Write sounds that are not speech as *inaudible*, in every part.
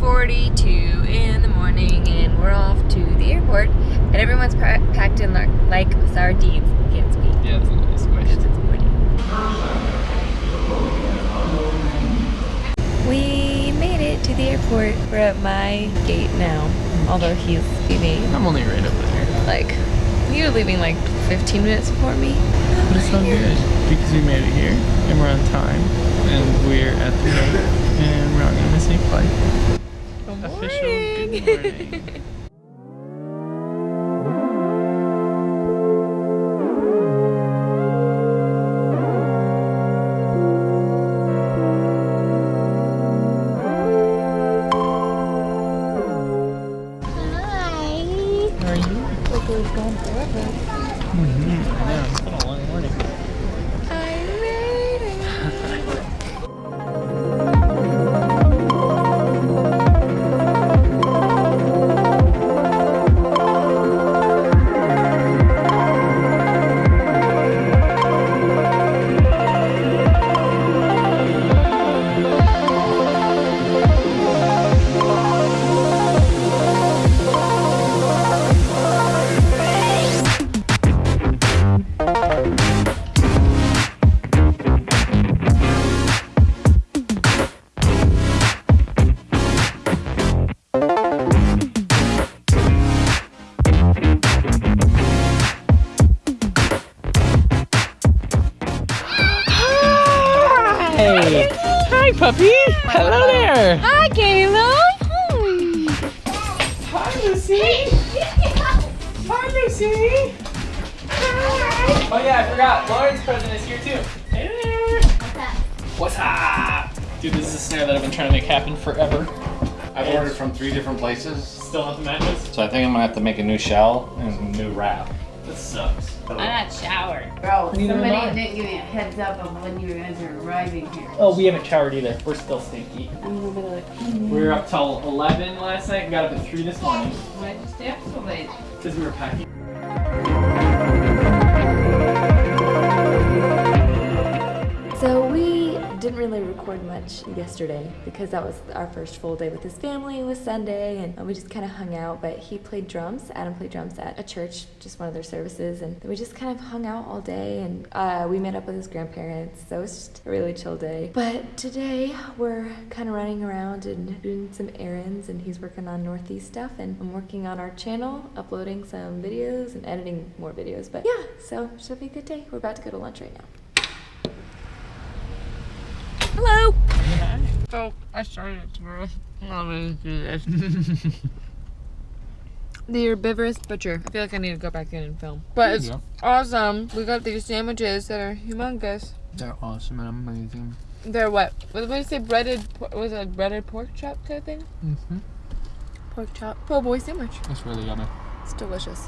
6.42 in the morning and we're off to the airport and everyone's pa packed in like sardines. Can't speak. Yeah, it's a little squished. It's morning. We made it to the airport. We're at my gate now, although he's leaving. I'm only right over there. Like, you're leaving like 15 minutes before me. But it's all good because we made it here and we're on time and we're at the gate and we're not gonna miss any flight. Good Official good morning. *laughs* Hi. How are you? Like it was gone forever. Mm-hmm. I Hey! Hi, puppy! Hello there! Hi, Caleb. Hi, Lucy! Hi, Lucy! Oh yeah, I forgot. Lauren's present is here too. Hey there! What's up? Dude, this is a snare that I've been trying to make happen forever. I've ordered from three different places, Still not the matches? so I think I'm gonna have to make a new shell and a new wrap. This sucks. I'm not showered. Bro, Neither somebody didn't give me a heads up of when you guys are arriving here. Oh, we haven't showered either. We're still stinky. I'm a little bit like, We were up till 11 last night and got up at 3 this morning why'd you stay up so late? because we were packing. Didn't really record much yesterday because that was our first full day with his family. It was Sunday and we just kind of hung out. But he played drums. Adam played drums at a church, just one of their services, and we just kind of hung out all day. And uh, we met up with his grandparents. So it was just a really chill day. But today we're kind of running around and doing some errands, and he's working on Northeast stuff, and I'm working on our channel, uploading some videos and editing more videos. But yeah, so should be a good day. We're about to go to lunch right now. Hello. So I started tomorrow. *laughs* I'm gonna do this. *laughs* The herbivorous butcher. I feel like I need to go back in and film. But it's Yeah. awesome. We got these sandwiches that are humongous. They're awesome and amazing. They're what? What did I say? Breaded, was it breaded pork chop kind of thing? Mm-hmm. Pork chop. Po' boy sandwich. It's really yummy. It's delicious.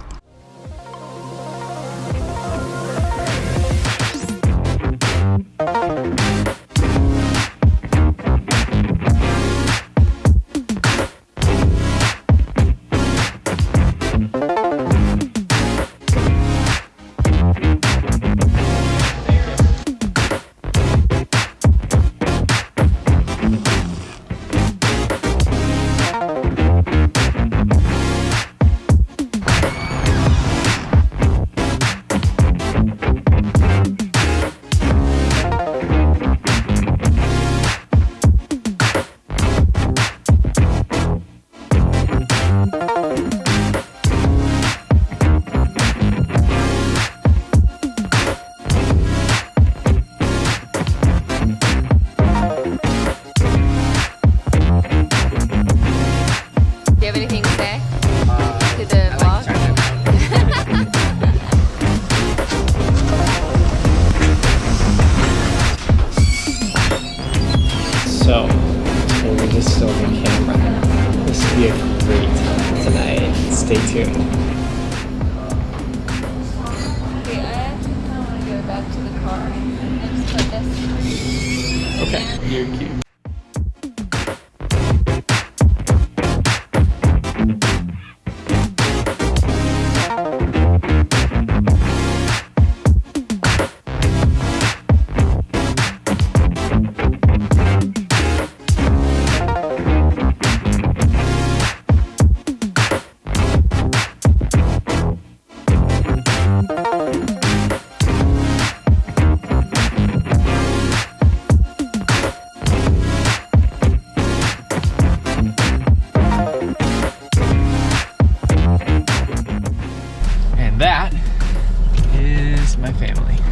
Do you to say to the vlog? *laughs* So, we're just still in camera. This will be a great time tonight. Stay tuned. Okay, I actually kind of want to go back to the car and just put this. Okay, you're cute. My family.